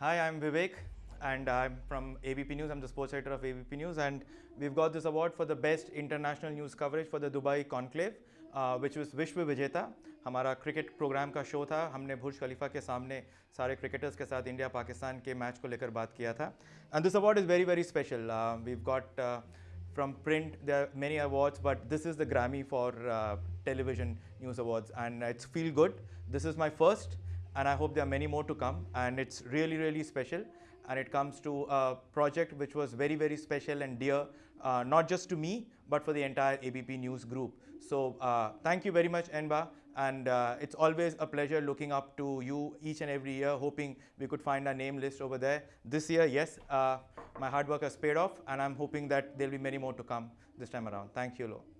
Hi, I'm Vivek and I'm from ABP News. I'm the sports editor of ABP News and we've got this award for the best international news coverage for the Dubai Conclave, uh, which was Vishwa Vijeta. हमारा cricket programme का show था हमने बुर्ज खलीफा के सामने सारे cricketers के साथ India Pakistan के मैच को लेकर बात किया था and this award is very very special we've got from print there are many awards but this is the grammy for uh, television news awards and it's feel good this is my first and i hope there are many more to come. And it's really really special. And it comes to a project which was very very special and dear uh, not just to me but for the entire abp news group. So uh, thank you very much enba and uh, it's always a pleasure looking up to you each and every year hoping we could find our name list over there. This year yes uh, my hard work has paid off and i'm hoping that there'll be many more to come this time around. Thank you Lo.